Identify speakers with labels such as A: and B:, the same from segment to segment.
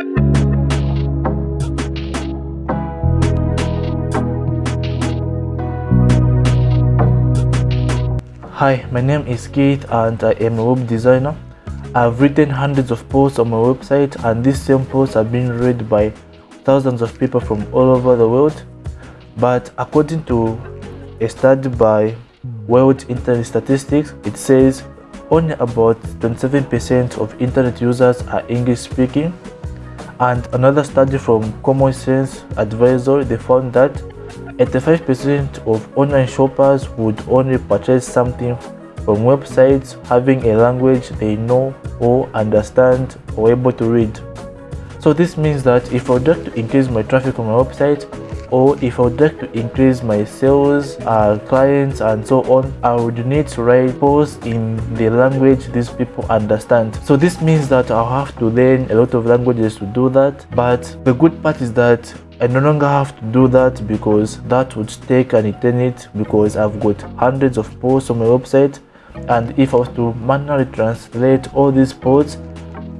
A: Hi, my name is Keith and I am a web designer. I've written hundreds of posts on my website and these same posts are being read by thousands of people from all over the world. But according to a study by World Internet Statistics, it says only about 27% of internet users are English speaking. And another study from Common Sense Advisor, they found that 85% of online shoppers would only purchase something from websites having a language they know or understand or able to read. So this means that if I would like to increase my traffic on my website or if I would like to increase my sales, uh, clients and so on, I would need to write posts in the language these people understand. So this means that I'll have to learn a lot of languages to do that. But the good part is that I no longer have to do that because that would take an eternity because I've got hundreds of posts on my website and if I was to manually translate all these posts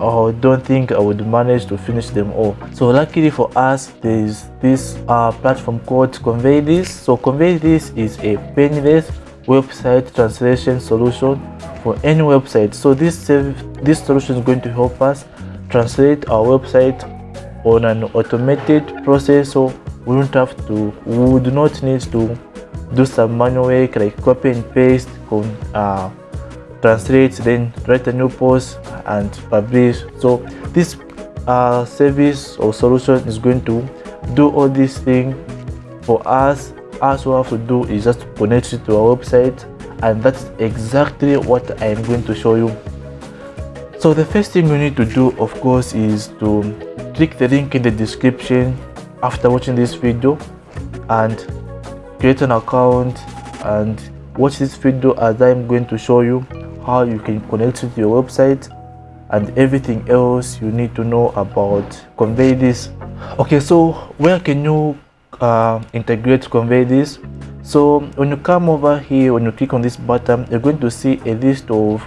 A: I don't think I would manage to finish them all. So luckily for us there is this uh, platform called Convey This. So Convey This is a painless website translation solution for any website. So this, this solution is going to help us translate our website on an automated process so we don't have to we do not need to do some manual work like copy and paste uh, translate then write a new post and publish. So this uh, service or solution is going to do all these things for us. As we have to do is just connect it to our website and that's exactly what i am going to show you. So the first thing you need to do of course is to click the link in the description after watching this video and create an account and watch this video as I'm going to show you how you can connect to your website and everything else you need to know about convey this. Okay so where can you uh, integrate convey this? So when you come over here when you click on this button you're going to see a list of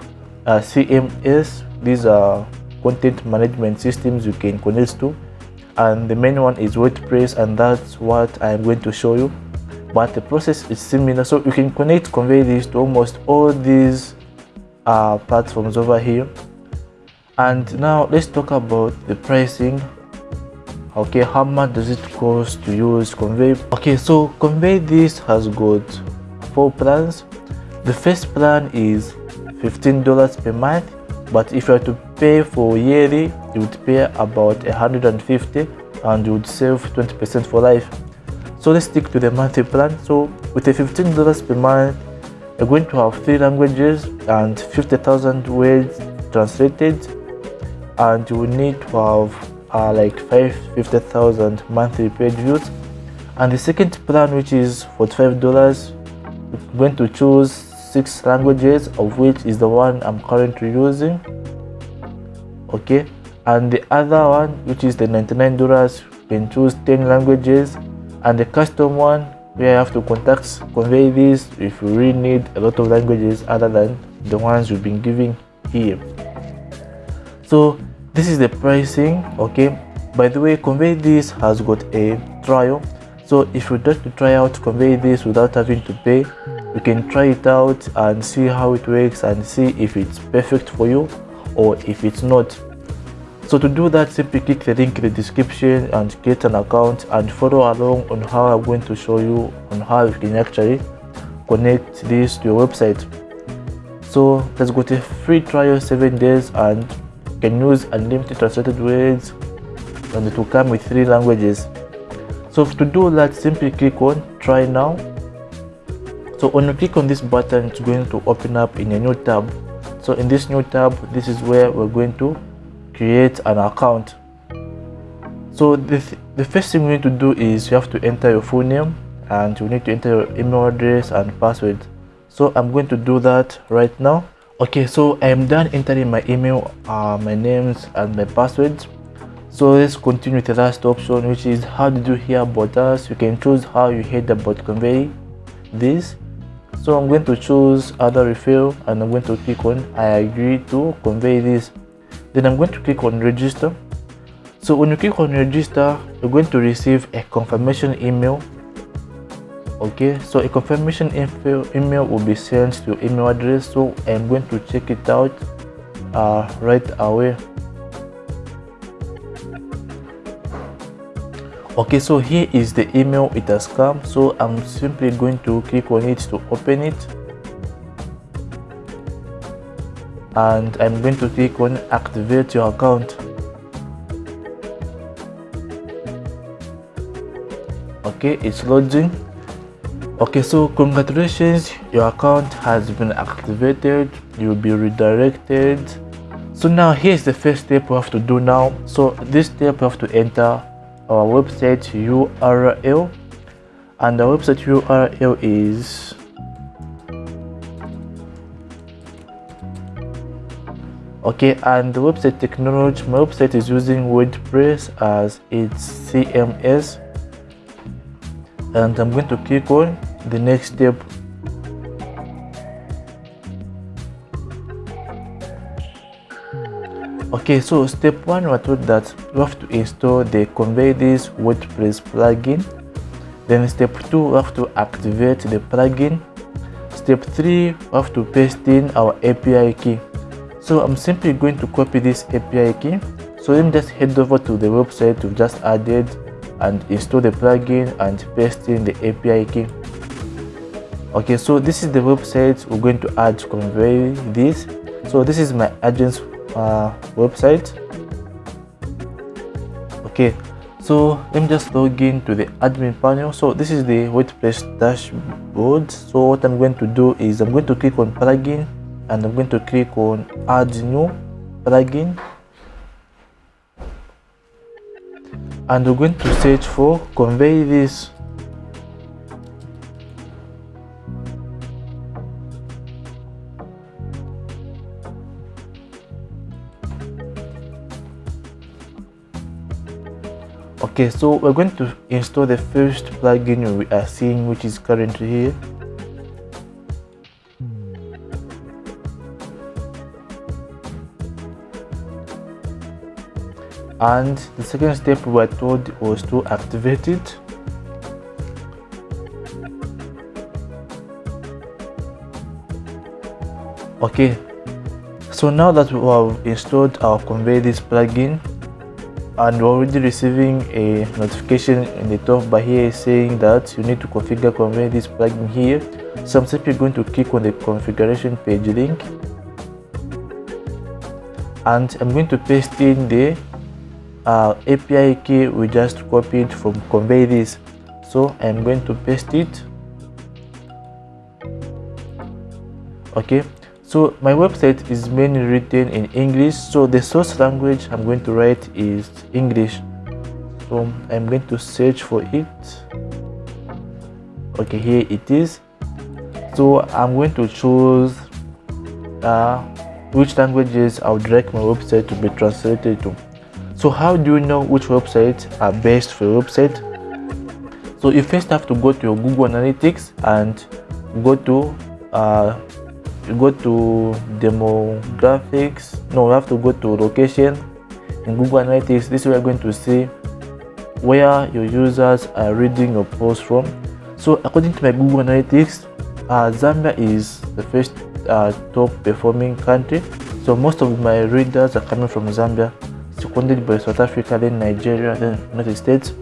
A: uh, cms these are content management systems you can connect to. And the main one is wordpress and that's what i'm going to show you. But the process is similar. So you can connect convey this to almost all these uh, platforms over here. And now let's talk about the pricing. Okay how much does it cost to use convey? Okay so convey this has got four plans. The first plan is 15 dollars per month but if you are to pay for yearly you would pay about 150 and you would save 20 percent for life. So let's stick to the monthly plan. So with the 15 dollars per month you're going to have three languages and 50,000 words translated. And you will need to have uh, like 50,000 monthly page views. And the second plan which is for 12 dollars we're going to choose six languages of which is the one i'm currently using. Okay? And the other one which is the 99 dollars you can choose 10 languages. And the custom one where you have to contact convey this if you really need a lot of languages other than the ones you've been giving here. So this is the pricing okay? By the way convey this has got a trial. So if you'd like to try out convey this without having to pay you can try it out and see how it works and see if it's perfect for you or if it's not so to do that simply click the link in the description and get an account and follow along on how i'm going to show you on how you can actually connect this to your website. So let's go to free trial seven days and can use unlimited translated words and it will come with three languages. So to do that simply click on try now. So when you click on this button it's going to open up in a new tab. So in this new tab this is where we're going to create an account. So the, th the first thing we need to do is you have to enter your full name and you need to enter your email address and password. So i'm going to do that right now. Okay so i am done entering my email uh, my names and my passwords. So let's continue with the last option which is how did you hear about us. You can choose how you heard about convey this. So i'm going to choose other refill and i'm going to click on i agree to convey this then i'm going to click on register. So when you click on register you're going to receive a confirmation email. Okay so a confirmation email will be sent to your email address. So i'm going to check it out uh, right away. Okay so here is the email it has come. So i'm simply going to click on it to open it and i'm going to click on activate your account. Okay it's loading. Okay so congratulations your account has been activated you'll be redirected. So now here's the first step we have to do now. So this step we have to enter our website url and the website url is okay and the website technology my website is using wordpress as its cms and I'm going to click on the next step. Okay so step one we're told that? We have to install the convey this wordpress plugin. Then step two we have to activate the plugin. Step three we have to paste in our api key so i'm simply going to copy this api key so let me just head over to the website we've just added and install the plugin and paste in the API key. Okay, so this is the website we're going to add to convey this. So this is my agent's uh, website. Okay, so let me just log in to the admin panel. So this is the WordPress dashboard. So what I'm going to do is I'm going to click on plugin and I'm going to click on add new plugin and we're going to search for convey this. Okay so we're going to install the first plugin we are seeing which is currently here and the second step we were told was to activate it. Okay so now that we have installed our convey this plugin and we're already receiving a notification in the top bar here saying that you need to configure convey this plugin here. So i'm simply going to click on the configuration page link. And i'm going to paste in the uh, API key we just copied from convey this. So I'm going to paste it. Okay so my website is mainly written in English. So the source language I'm going to write is English. So I'm going to search for it. Okay here it is. So I'm going to choose uh, which languages I would like my website to be translated to so how do you know which websites are best for your website? So you first have to go to your google analytics and go to uh, you go to demographics. No you have to go to location. In google analytics this is where you're going to see where your users are reading your post from. So according to my google analytics uh, zambia is the first uh, top performing country. So most of my readers are coming from zambia seconded by South Africa, then Nigeria, then United States.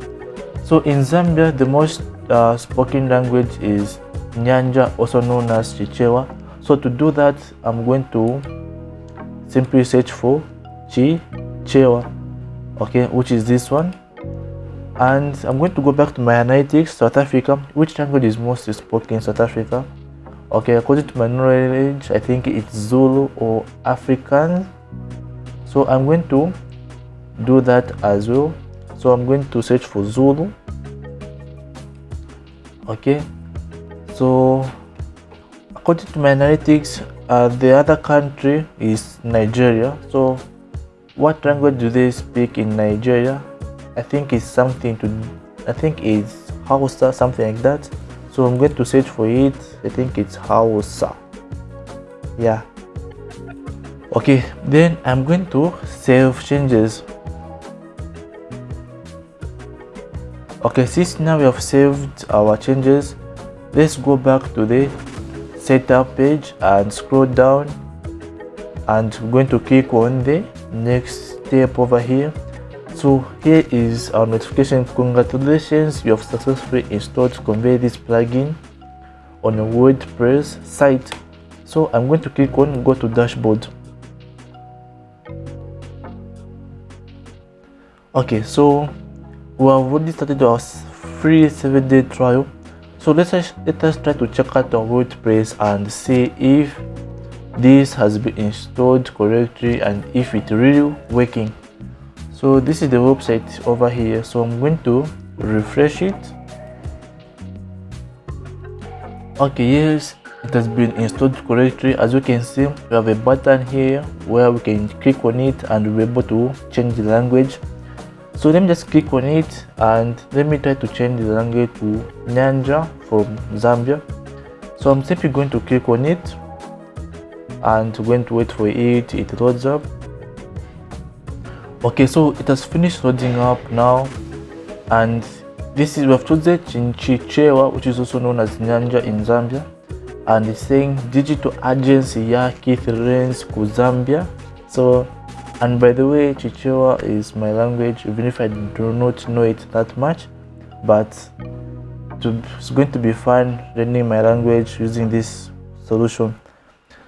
A: So in Zambia, the most uh, spoken language is Nyanja, also known as Chichewa. So to do that, I'm going to simply search for Chichewa, okay, which is this one. And I'm going to go back to my analytics, South Africa. Which language is most spoken in South Africa? Okay, according to my knowledge, I think it's Zulu or Afrikaans. So I'm going to do that as well. So i'm going to search for zulu. Okay. So according to my analytics uh, the other country is nigeria. So what language do they speak in nigeria? I think it's something to i think it's hausa something like that. So i'm going to search for it. I think it's hausa. Yeah. Okay then i'm going to save changes okay since now we have saved our changes let's go back to the setup page and scroll down. And we're going to click on the next step over here. So here is our notification. Congratulations you have successfully installed convey this plugin on a wordpress site. So i'm going to click on go to dashboard. Okay so we have already started our free seven day trial. So let us let us try to check out our wordpress and see if this has been installed correctly and if it's really working. So this is the website over here. So i'm going to refresh it. Okay yes it has been installed correctly. As you can see we have a button here where we can click on it and we'll be able to change the language so let me just click on it and let me try to change the language to Nyanja from Zambia. So I'm simply going to click on it and going to wait for it. It loads up. Okay so it has finished loading up now. And this is we have chosen Chichewa which is also known as Nyanja in Zambia. And it's saying digital agency ya Keith Renz ku Zambia. So and by the way chichewa is my language. Even if i do not know it that much but it's going to be fun learning my language using this solution.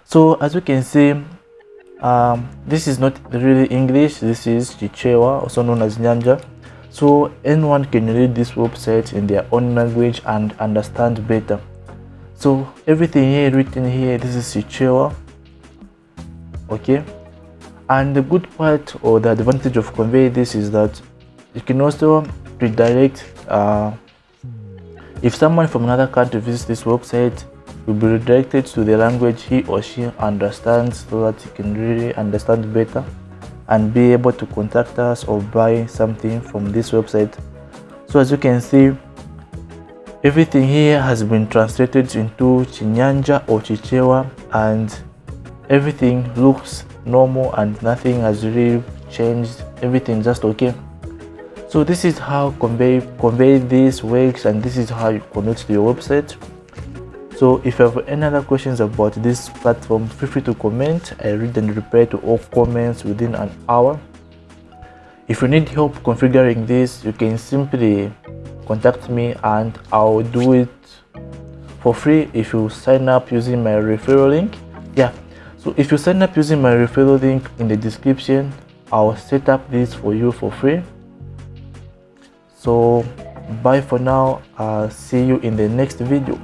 A: So as you can see um, this is not really english. This is chichewa also known as nyanja. So anyone can read this website in their own language and understand better. So everything here written here this is chichewa. Okay and the good part or the advantage of convey this is that you can also redirect uh, if someone from another country visits this website will be redirected to the language he or she understands so that he can really understand better and be able to contact us or buy something from this website. So as you can see everything here has been translated into chinyanja or chichewa and everything looks normal and nothing has really changed. Everything just okay. So this is how convey convey this works and this is how you connect to your website. So if you have any other questions about this platform feel free to comment. I read and reply to all comments within an hour. If you need help configuring this you can simply contact me and i'll do it for free if you sign up using my referral link. Yeah so if you sign up using my referral link in the description i'll set up this for you for free. So bye for now. I'll see you in the next video